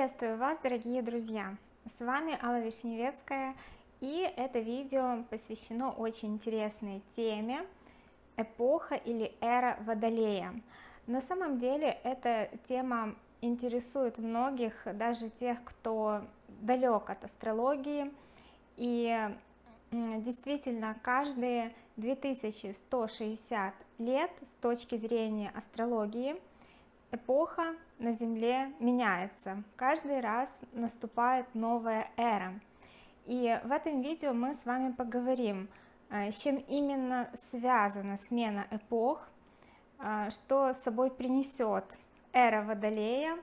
Приветствую вас, дорогие друзья! С вами Алла Вишневецкая, и это видео посвящено очень интересной теме эпоха или эра Водолея. На самом деле эта тема интересует многих, даже тех, кто далек от астрологии, и действительно каждые 2160 лет с точки зрения астрологии эпоха на Земле меняется, каждый раз наступает новая эра. И в этом видео мы с вами поговорим, э, с чем именно связана смена эпох, э, что собой принесет эра Водолея,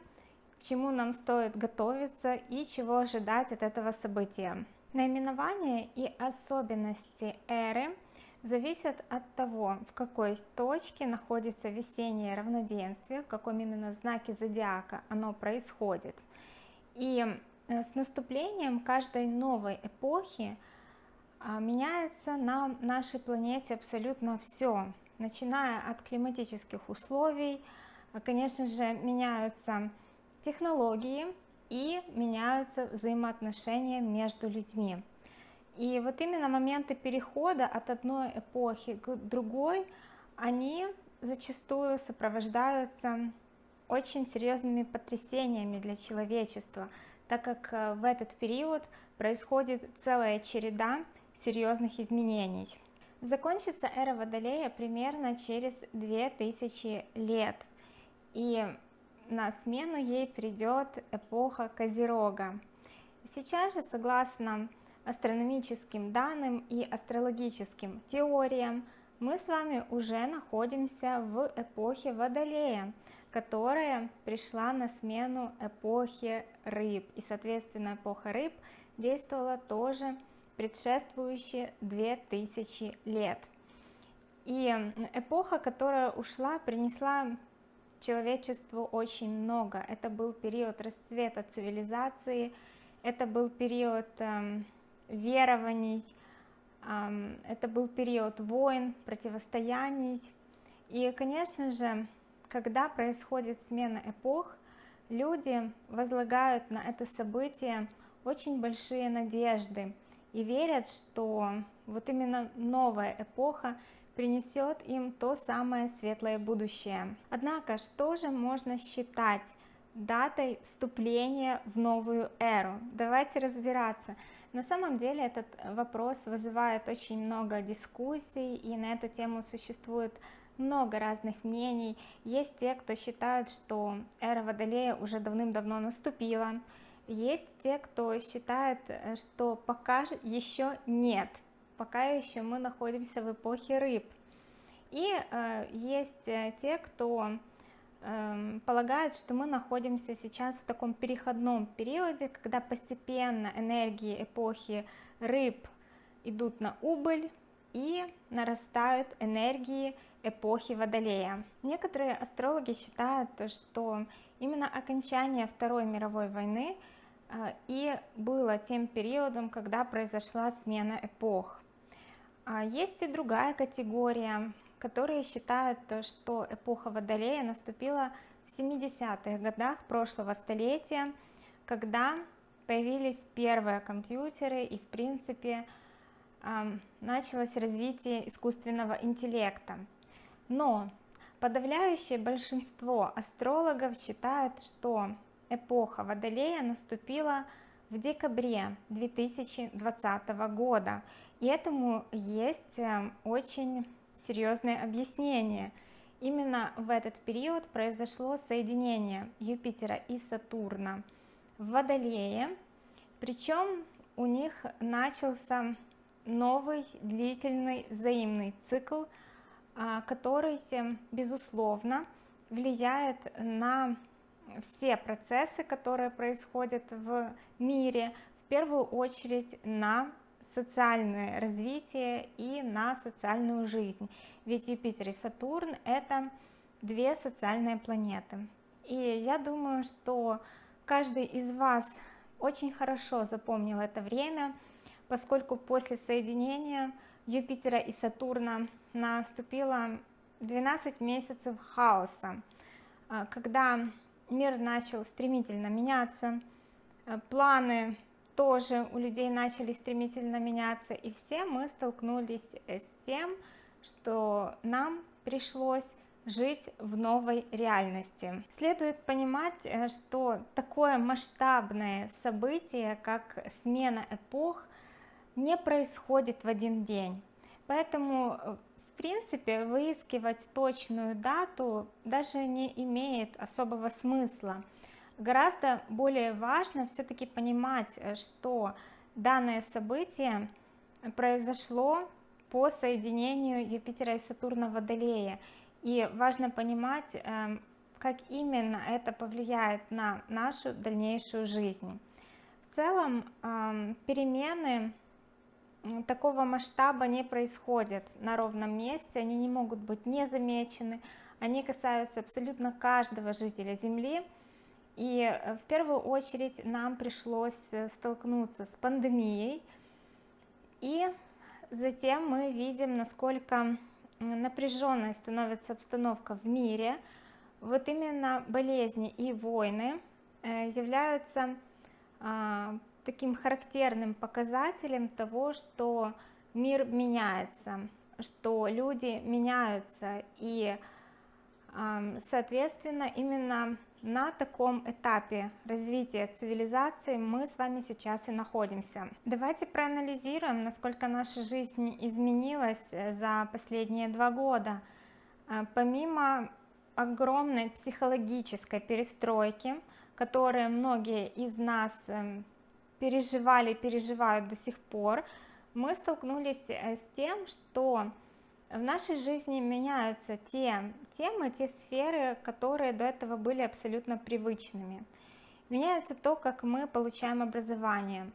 чему нам стоит готовиться и чего ожидать от этого события. Наименование и особенности эры – зависит от того, в какой точке находится весеннее равноденствие, в каком именно знаке зодиака оно происходит. И э, с наступлением каждой новой эпохи а, меняется на нашей планете абсолютно все, начиная от климатических условий, а, конечно же, меняются технологии и меняются взаимоотношения между людьми. И вот именно моменты перехода от одной эпохи к другой, они зачастую сопровождаются очень серьезными потрясениями для человечества, так как э, в этот период происходит целая череда серьезных изменений. Закончится эра Водолея примерно через 2000 лет, и на смену ей придет эпоха Козерога. Сейчас же, согласно астрономическим данным и астрологическим теориям, мы с вами уже находимся в эпохе Водолея, которая пришла на смену эпохе рыб. И, соответственно, эпоха рыб действовала тоже предшествующие 2000 лет. И эпоха, которая ушла, принесла человечеству очень много. Это был период расцвета цивилизации, это был период эм, верований, это был период войн, противостояний. И, конечно же, когда происходит смена эпох, люди возлагают на это событие очень большие надежды и верят, что вот именно новая эпоха принесет им то самое светлое будущее. Однако, что же можно считать датой вступления в новую эру? Давайте разбираться. На самом деле этот вопрос вызывает очень много дискуссий, и на эту тему существует много разных мнений. Есть те, кто считают, что эра Водолея уже давным-давно наступила. Есть те, кто считает, что пока еще нет, пока еще мы находимся в эпохе рыб. И э, есть э, те, кто Эм, полагают, что мы находимся сейчас в таком переходном периоде, когда постепенно энергии эпохи рыб идут на убыль и нарастают энергии эпохи Водолея. Некоторые астрологи считают, что именно окончание Второй мировой войны э, и было тем периодом, когда произошла смена эпох. А есть и другая категория которые считают, что эпоха Водолея наступила в 70-х годах прошлого столетия, когда появились первые компьютеры и в принципе началось развитие искусственного интеллекта. Но подавляющее большинство астрологов считают, что эпоха Водолея наступила в декабре 2020 года. И этому есть очень серьезное объяснение. Именно в этот период произошло соединение Юпитера и Сатурна в Водолее, причем у них начался новый длительный взаимный цикл, а, который, безусловно, влияет на все процессы, которые происходят в мире, в первую очередь на социальное развитие и на социальную жизнь. Ведь Юпитер и Сатурн это две социальные планеты. И я думаю что каждый из вас очень хорошо запомнил это время поскольку после соединения Юпитера и Сатурна наступило 12 месяцев хаоса а, когда мир начал стремительно меняться э, планы тоже у людей начали стремительно меняться и все мы столкнулись с тем что нам пришлось жить в новой реальности. Следует понимать, э, что такое масштабное событие, как смена эпох, не происходит в один день. Поэтому, э, в принципе, выискивать точную дату даже не имеет особого смысла. Гораздо более важно все-таки понимать, э, что данное событие произошло по соединению Юпитера и Сатурна в Водолее. И важно понимать, эм, как именно это повлияет на нашу дальнейшую жизнь. В целом эм, перемены такого масштаба не происходят на ровном месте, они не могут быть незамечены, они касаются абсолютно каждого жителя Земли. И э, в первую очередь нам пришлось э, столкнуться с пандемией. И затем мы видим насколько напряженной становится обстановка в мире. Вот именно болезни и войны э, являются а, таким характерным показателем того что мир меняется что люди меняются. И соответственно именно на таком этапе развития цивилизации мы с вами сейчас и находимся. Давайте проанализируем насколько наша жизнь изменилась э, за последние два года. Э, помимо огромной психологической перестройки которые многие из нас эм, переживали переживают до сих пор мы столкнулись э, с тем что в нашей жизни меняются те темы, те сферы, которые до этого были абсолютно привычными. Меняется то, как мы получаем образование,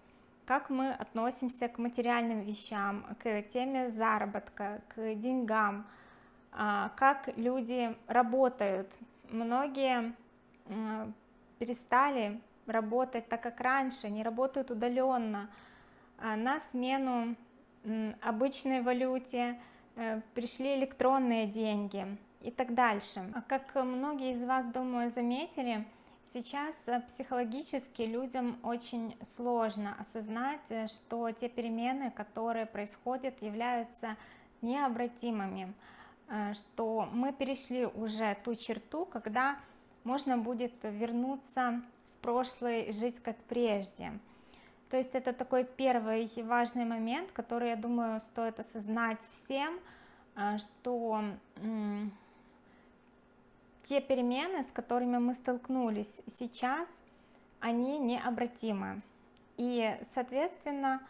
как мы относимся к материальным вещам, к теме заработка, к деньгам, а, как люди работают. Многие перестали работать так, как раньше, не работают удаленно, а, на смену обычной валюте, пришли электронные деньги и так дальше. А как многие из вас, думаю, заметили, сейчас э, психологически людям очень сложно осознать, э, что те перемены, которые происходят, являются необратимыми, что мы перешли уже ту черту, когда можно будет вернуться в прошлое и жить как прежде. То есть это такой первый важный момент, который, я думаю, стоит осознать всем, а, что те перемены, с которыми мы столкнулись сейчас, они необратимы. И, соответственно,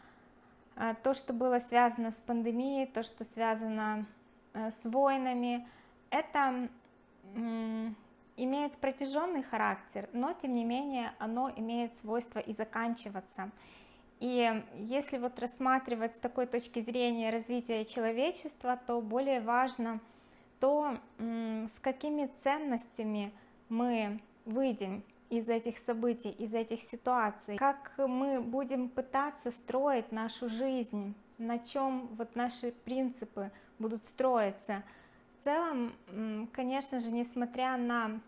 а, то, что было связано с пандемией, то, что связано а, с войнами, это имеет протяженный характер, но тем не менее оно имеет свойство и заканчиваться. И если вот рассматривать с такой точки зрения развития человечества, то более важно то, с какими ценностями мы выйдем из этих событий, из этих ситуаций, как мы будем пытаться строить нашу жизнь, на чем вот наши принципы будут строиться. В целом, конечно же, несмотря на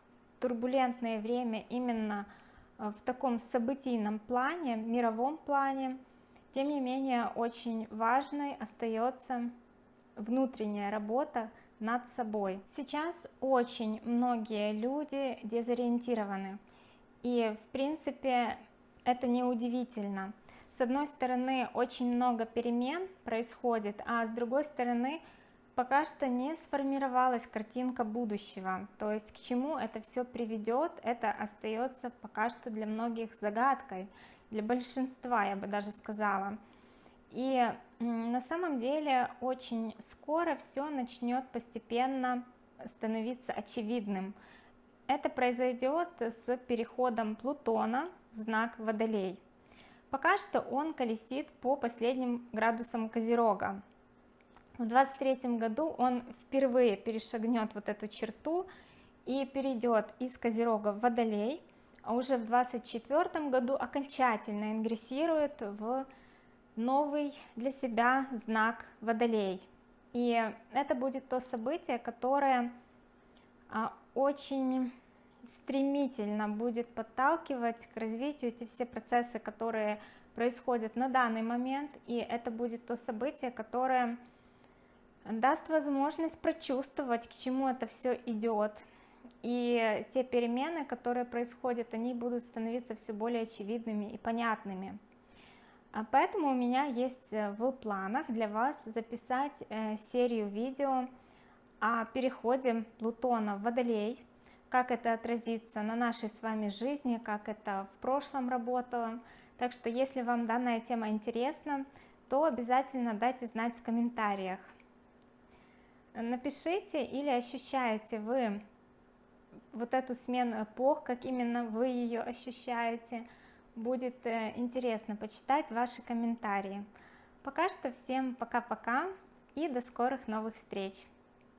турбулентное время именно э, в таком событийном плане, мировом плане, тем не менее очень важной остается внутренняя работа над собой. Сейчас очень многие люди дезориентированы, и в принципе это не удивительно. С одной стороны очень много перемен происходит, а с другой стороны пока что не сформировалась картинка будущего. То есть к чему это все приведет это остается пока что для многих загадкой для большинства я бы даже сказала. И на самом деле очень скоро все начнет постепенно становиться очевидным. Это произойдет с переходом Плутона в знак Водолей. Пока что он колесит по последним градусам Козерога в 23 году он впервые перешагнет вот эту черту и перейдет из Козерога в Водолей, а уже в 24 году окончательно ингрессирует в новый для себя знак Водолей. И это будет то событие, которое а, очень стремительно будет подталкивать к развитию эти все процессы, которые происходят на данный момент, и это будет то событие, которое даст возможность прочувствовать, к чему это все идет, и те перемены, которые происходят, они будут становиться все более очевидными и понятными. А поэтому у меня есть э, в планах для вас записать э, серию видео о переходе Плутона в Водолей, как это отразится на нашей с вами жизни, как это в прошлом работало. Так что, если вам данная тема интересна, то обязательно дайте знать в комментариях. Напишите или ощущаете вы вот эту смену эпох, как именно вы ее ощущаете. Будет э, интересно почитать ваши комментарии. Пока что всем пока-пока и до скорых новых встреч!